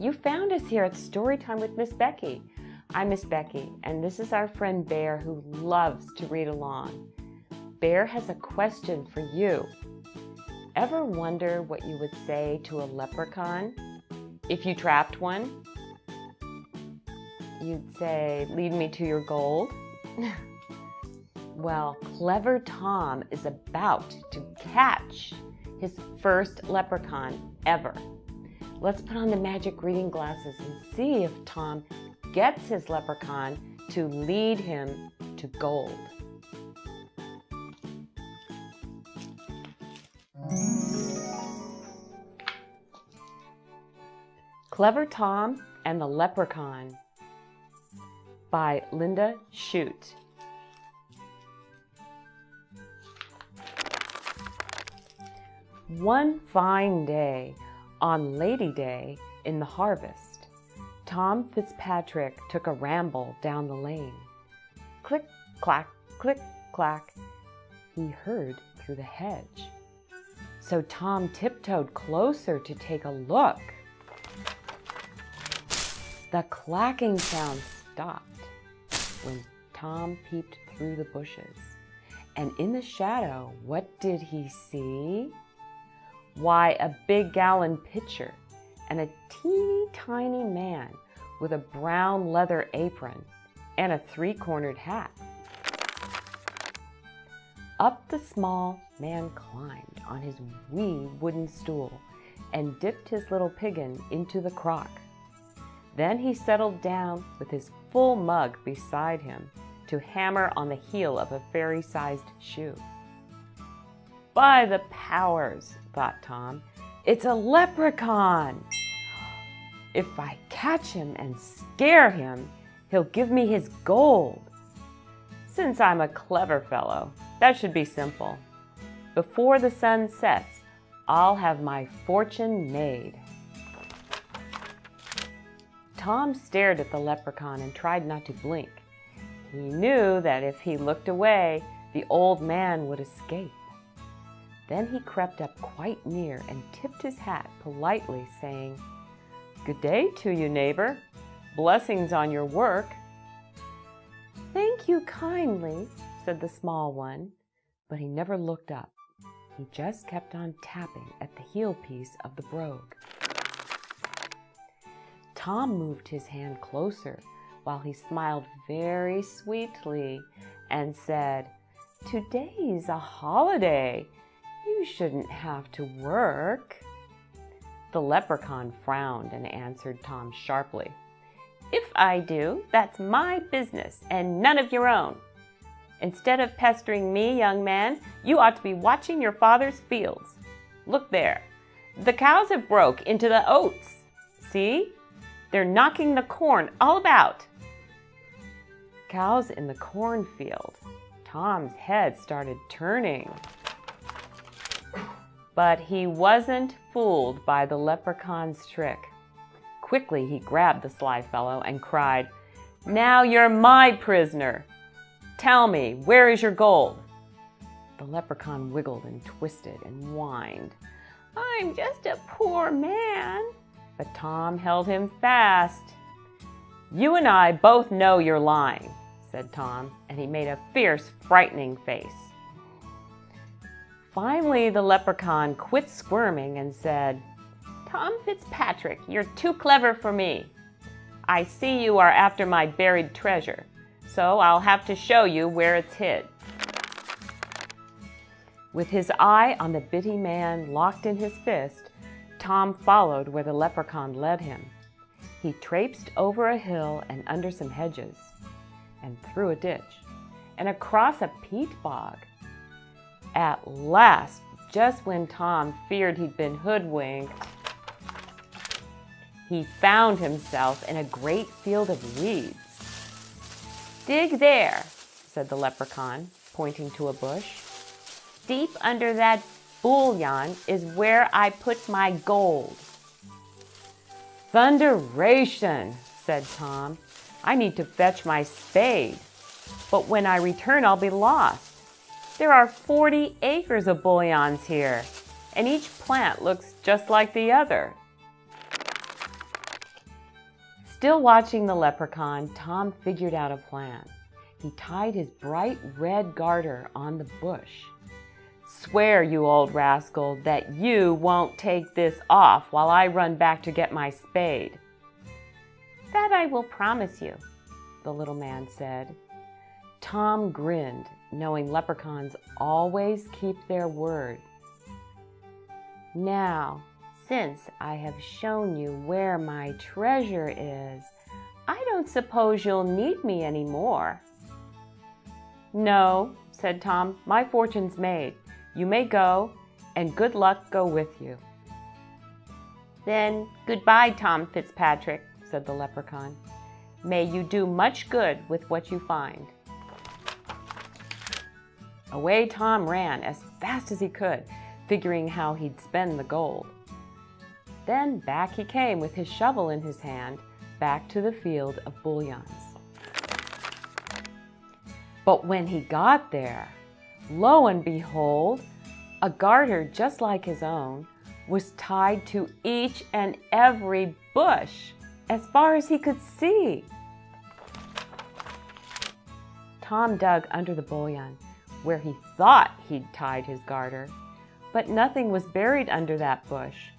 You found us here at Storytime with Miss Becky. I'm Miss Becky, and this is our friend Bear who loves to read along. Bear has a question for you. Ever wonder what you would say to a leprechaun if you trapped one? You'd say, lead me to your gold. well, clever Tom is about to catch his first leprechaun ever. Let's put on the magic reading glasses and see if Tom gets his leprechaun to lead him to gold. Clever Tom and the Leprechaun by Linda Shute. One fine day, on Lady Day in the harvest, Tom Fitzpatrick took a ramble down the lane. Click, clack, click, clack, he heard through the hedge. So Tom tiptoed closer to take a look. The clacking sound stopped when Tom peeped through the bushes. And in the shadow, what did he see? Why, a big gallon pitcher and a teeny tiny man with a brown leather apron and a three-cornered hat. Up the small man climbed on his wee wooden stool and dipped his little piggin into the crock. Then he settled down with his full mug beside him to hammer on the heel of a fairy-sized shoe. By the powers, thought Tom, it's a leprechaun. If I catch him and scare him, he'll give me his gold. Since I'm a clever fellow, that should be simple. Before the sun sets, I'll have my fortune made. Tom stared at the leprechaun and tried not to blink. He knew that if he looked away, the old man would escape. Then he crept up quite near and tipped his hat politely, saying, Good day to you, neighbor. Blessings on your work. Thank you kindly, said the small one, but he never looked up. He just kept on tapping at the heel piece of the brogue. Tom moved his hand closer while he smiled very sweetly and said, Today's a holiday. Shouldn't have to work. The leprechaun frowned and answered Tom sharply, If I do, that's my business and none of your own. Instead of pestering me, young man, you ought to be watching your father's fields. Look there. The cows have broke into the oats. See? They're knocking the corn all about. Cows in the cornfield. Tom's head started turning. But he wasn't fooled by the leprechaun's trick. Quickly he grabbed the sly fellow and cried, Now you're my prisoner. Tell me, where is your gold? The leprechaun wiggled and twisted and whined. I'm just a poor man. But Tom held him fast. You and I both know you're lying, said Tom, and he made a fierce, frightening face. Finally, the leprechaun quit squirming and said, Tom Fitzpatrick, you're too clever for me. I see you are after my buried treasure, so I'll have to show you where it's hid. With his eye on the bitty man locked in his fist, Tom followed where the leprechaun led him. He traipsed over a hill and under some hedges, and through a ditch, and across a peat bog. At last, just when Tom feared he'd been hoodwinked, he found himself in a great field of weeds. Dig there, said the leprechaun, pointing to a bush. Deep under that boliaun is where I put my gold. Thunderation, said Tom. I need to fetch my spade, but when I return I'll be lost. There are 40 acres of boliauns here, and each plant looks just like the other. Still watching the leprechaun, Tom figured out a plan. He tied his bright red garter on the bush. Swear, you old rascal, that you won't take this off while I run back to get my spade. That I will promise you, the little man said. Tom grinned, knowing leprechauns always keep their word. Now, since I have shown you where my treasure is, I don't suppose you'll need me any more. No, said Tom, my fortune's made. You may go, and good luck go with you. Then goodbye, Tom Fitzpatrick, said the leprechaun. May you do much good with what you find. Away Tom ran as fast as he could, figuring how he'd spend the gold. Then back he came with his shovel in his hand, back to the field of boliauns. But when he got there, lo and behold, a garter just like his own was tied to each and every bush as far as he could see. Tom dug under the boliaun where he thought he'd tied his garter, but nothing was buried under that bush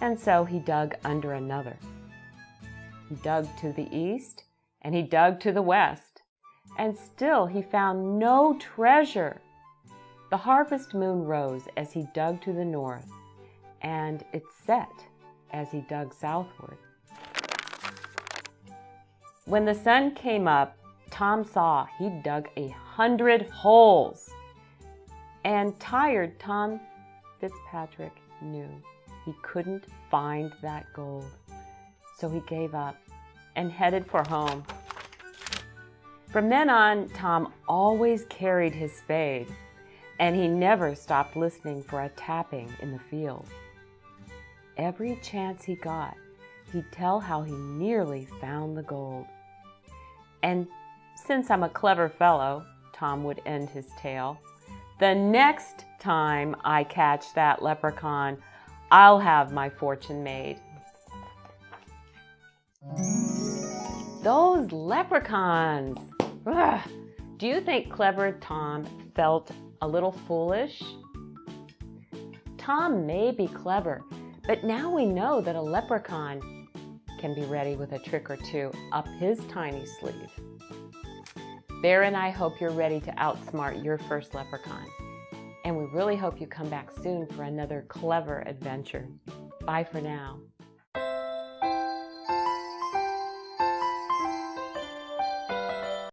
and so he dug under another. He dug to the east, and he dug to the west, and still he found no treasure. The harvest moon rose as he dug to the north, and it set as he dug southward. When the sun came up, Tom saw he'd dug a hundred holes. And tired Tom Fitzpatrick knew he couldn't find that gold. So he gave up and headed for home. From then on, Tom always carried his spade, and he never stopped listening for a tapping in the field. Every chance he got, he'd tell how he nearly found the gold. And since I'm a clever fellow, Tom would end his tale, the next time I catch that leprechaun, I'll have my fortune made. Those leprechauns! Ugh. Do you think clever Tom felt a little foolish? Tom may be clever, but now we know that a leprechaun can be ready with a trick or two up his tiny sleeve. Bear and I hope you're ready to outsmart your first leprechaun and we really hope you come back soon for another clever adventure. Bye for now.